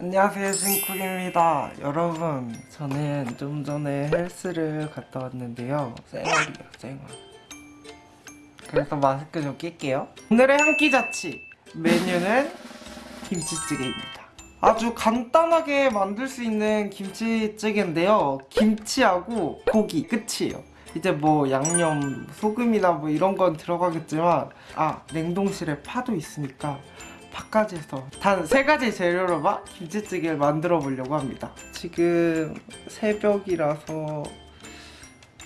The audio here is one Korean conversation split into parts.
안녕하세요 신쿡입니다. 여러분 저는 좀 전에 헬스를 갔다 왔는데요. 쌩얼이에요 쌩얼. 그래서 마스크 좀 낄게요. 오늘의 한 끼 자취 메뉴는 김치찌개입니다. 아주 간단하게 만들 수 있는 김치찌개인데요. 김치하고 고기 끝이에요. 이제 뭐 양념 소금이나 뭐 이런 건 들어가겠지만 아 냉동실에 파도 있으니까 파까지 해서 단 세 가지 재료로만 김치찌개를 만들어 보려고 합니다 지금 새벽이라서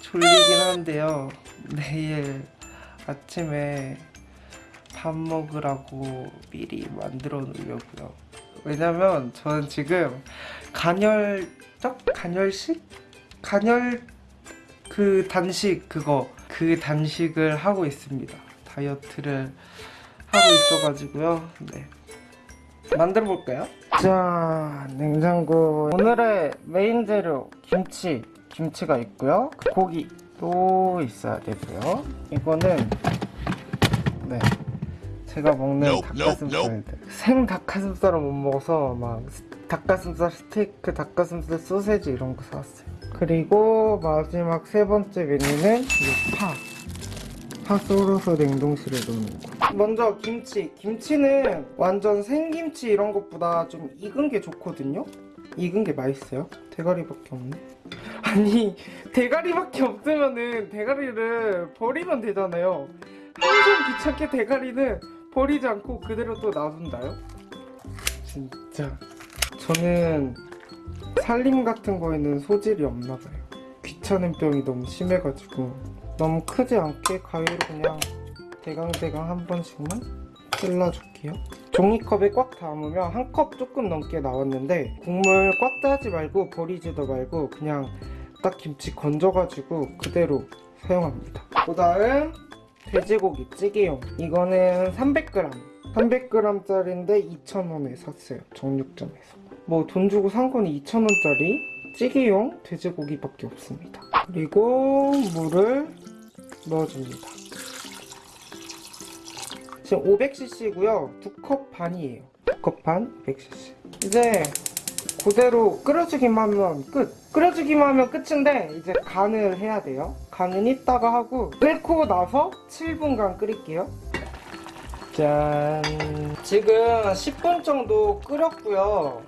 졸리긴 한데요 내일 아침에 밥 먹으라고 미리 만들어 놓으려고요 왜냐면 저는 지금 간헐적? 간헐식? 간헐 그 단식 그거 그 단식을 하고 있습니다 다이어트를 하고 있어가지고요. 네. 만들어 볼까요? 자 냉장고. 오늘의 메인 재료 김치. 김치가 있고요. 고기 또 있어야 되고요. 이거는 네. 제가 먹는 Nope, nope, 닭가슴살. 생 닭가슴살은 못 먹어서 막 닭가슴살 스테이크 닭가슴살 소세지 이런 거 사왔어요. 그리고 마지막 세 번째 메뉴는 이 파. 파 썰어서 냉동실에 넣는 거. 먼저 김치. 김치는 완전 생김치 이런 것보다 좀 익은 게 좋거든요? 익은 게 맛있어요? 대가리밖에 없네? 아니, 대가리밖에 없으면은 대가리를 버리면 되잖아요. 항상 귀찮게 대가리는 버리지 않고 그대로 또 놔둔다요? 진짜. 저는 살림 같은 거에는 소질이 없나 봐요. 귀찮은 병이 너무 심해가지고 너무 크지 않게 가위로 그냥 대강대강 한 번씩만 찔러줄게요. 종이컵에 꽉 담으면 한 컵 조금 넘게 나왔는데 국물 꽉 짜지 말고 버리지도 말고 그냥 딱 김치 건져가지고 그대로 사용합니다. 그 다음 돼지고기 찌개용. 이거는 300g 300g짜리인데 2,000원에 샀어요 정육점에서. 뭐 돈 주고 산 건 2,000원짜리 찌개용 돼지고기밖에 없습니다. 그리고 물을 넣어줍니다 지금 500cc고요. 두컵 반이에요. 두컵반 100cc 이제 그대로 끓여주기만 하면 끝. 끓여주기만 하면 끝인데 이제 간을 해야 돼요. 간은 이따가 하고 끓고 나서 7분간 끓일게요. 짠. 지금 10분 정도 끓였고요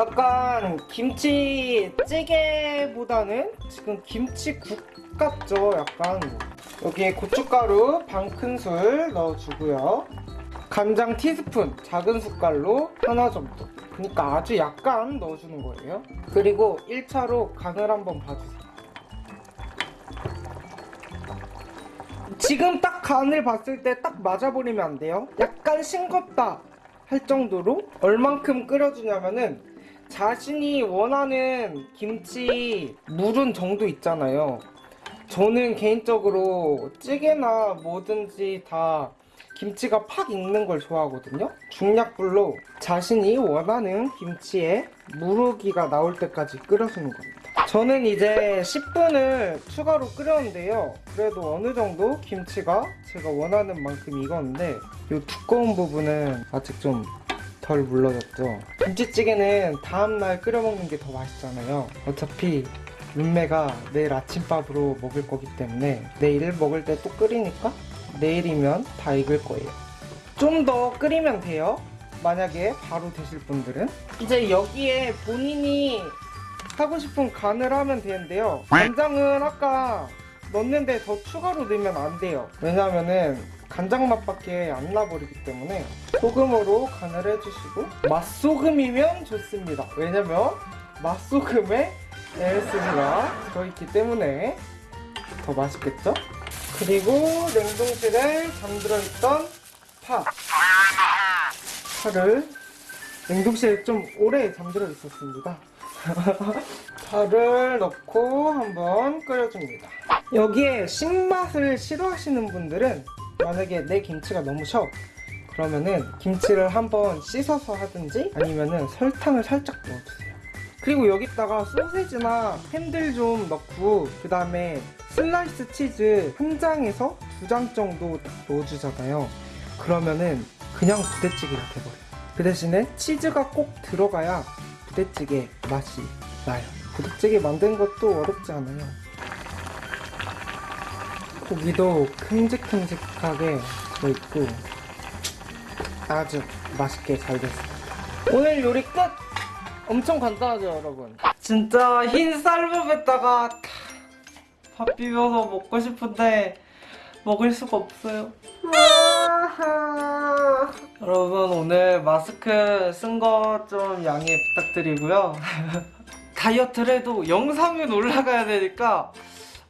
약간 김치찌개보다는 지금 김치국 같죠? 약간 여기에 고춧가루 반 큰술 넣어주고요. 간장 티스푼 작은 숟갈로 하나 정도. 그러니까 아주 약간 넣어주는 거예요. 그리고 1차로 간을 한번 봐주세요. 지금 딱 간을 봤을 때 딱 맞아버리면 안 돼요? 약간 싱겁다 할 정도로 얼만큼 끓여주냐면은 자신이 원하는 김치 물은 정도 있잖아요. 저는 개인적으로 찌개나 뭐든지 다 김치가 팍 익는 걸 좋아하거든요. 중약불로 자신이 원하는 김치에 무르기가 나올 때까지 끓여주는 겁니다. 저는 이제 10분을 추가로 끓였는데요. 그래도 어느 정도 김치가 제가 원하는 만큼 익었는데 이 두꺼운 부분은 아직 좀 덜 물러졌죠. 김치찌개는 다음날 끓여 먹는 게 더 맛있잖아요. 어차피 룸메가 내일 아침밥으로 먹을 거기 때문에 내일 먹을 때 또 끓이니까 내일이면 다 익을 거예요. 좀 더 끓이면 돼요. 만약에 바로 드실 분들은. 이제 여기에 본인이 하고 싶은 간을 하면 되는데요. 간장은 아까 넣는데 더 추가로 넣으면 안 돼요. 왜냐면은 간장 맛밖에 안 나버리기 때문에 소금으로 간을 해주시고 맛소금이면 좋습니다. 왜냐면 맛소금에 LSG가 들어있기 때문에 더 맛있겠죠? 그리고 냉동실에 잠들어 있던 파. 파를 냉동실에 좀 오래 잠들어 있었습니다. 파를 넣고 한번 끓여줍니다. 여기에 신맛을 싫어하시는 분들은 만약에 내 김치가 너무 셔 그러면은 김치를 한번 씻어서 하든지 아니면은 설탕을 살짝 넣어주세요 그리고 여기다가 소세지나 햄들 좀 넣고 그 다음에 슬라이스 치즈 한 장에서 두 장 정도 딱 넣어주잖아요 그러면은 그냥 부대찌개가 돼버려요 그 대신에 치즈가 꼭 들어가야 부대찌개 맛이 나요. 부대찌개 만드는 것도 어렵지 않아요. 고기도 큼직큼직하게 들어있고 아주 맛있게 잘 됐습니다. 오늘 요리 끝! 엄청 간단하죠 여러분? 진짜 흰 쌀밥에다가 밥 비벼서 먹고 싶은데 먹을 수가 없어요. 여러분 오늘 마스크 쓴 거 좀 양해 부탁드리고요. 다이어트를 해도 영상은 올라가야 되니까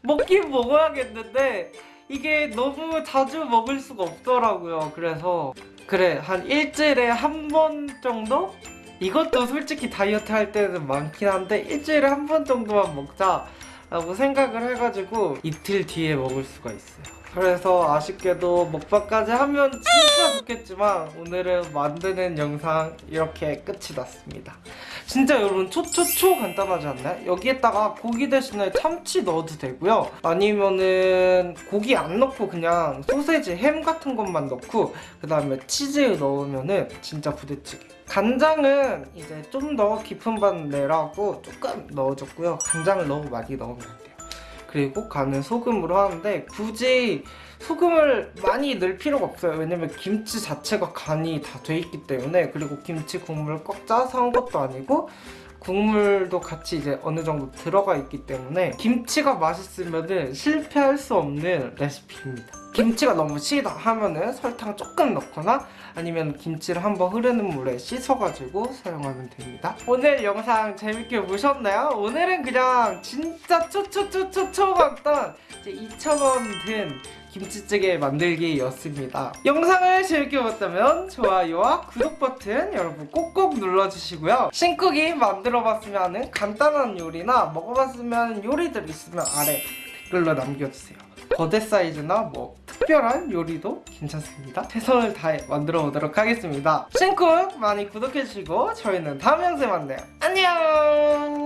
먹긴 먹어야겠는데 이게 너무 자주 먹을 수가 없더라고요. 그래서 그래 한 일주일에 한 번 정도? 이것도 솔직히 다이어트 할 때는 많긴 한데 일주일에 한 번 정도만 먹자 라고 생각을 해가지고 이틀 뒤에 먹을 수가 있어요. 그래서 아쉽게도 먹방까지 하면 진짜 좋겠지만 오늘은 만드는 영상 이렇게 끝이 났습니다. 진짜 여러분 초초초 간단하지 않나요? 여기에다가 고기 대신에 참치 넣어도 되고요. 아니면은 고기 안 넣고 그냥 소세지, 햄 같은 것만 넣고 그 다음에 치즈 넣으면은 진짜 부대찌개. 간장은 이제 좀 더 깊은 맛 내라고 조금 넣어줬고요. 간장을 너무 많이 넣으면 안 돼요. 그리고 간은 소금으로 하는데 굳이 소금을 많이 넣을 필요가 없어요. 왜냐면 김치 자체가 간이 다 돼 있기 때문에 그리고 김치 국물 꼭 짜서 한 것도 아니고 국물도 같이 이제 어느 정도 들어가 있기 때문에 김치가 맛있으면은 실패할 수 없는 레시피입니다. 김치가 너무 시다 하면은 설탕 조금 넣거나 아니면 김치를 한번 흐르는 물에 씻어가지고 사용하면 됩니다. 오늘 영상 재밌게 보셨나요? 오늘은 그냥 진짜 초초초초초 이제 2,000원 든 김치찌개 만들기였습니다. 영상을 재밌게 봤다면 좋아요와 구독 버튼 여러분 꼭꼭 눌러주시고요. 신쿡이 만들어봤으면 하는 간단한 요리나 먹어봤으면 하는 요리들 있으면 아래 댓글로 남겨주세요. 거대 사이즈나 뭐 특별한 요리도 괜찮습니다. 최선을 다해 만들어 보도록 하겠습니다. 신쿡 많이 구독해주시고 저희는 다음 영상에 만나요. 안녕!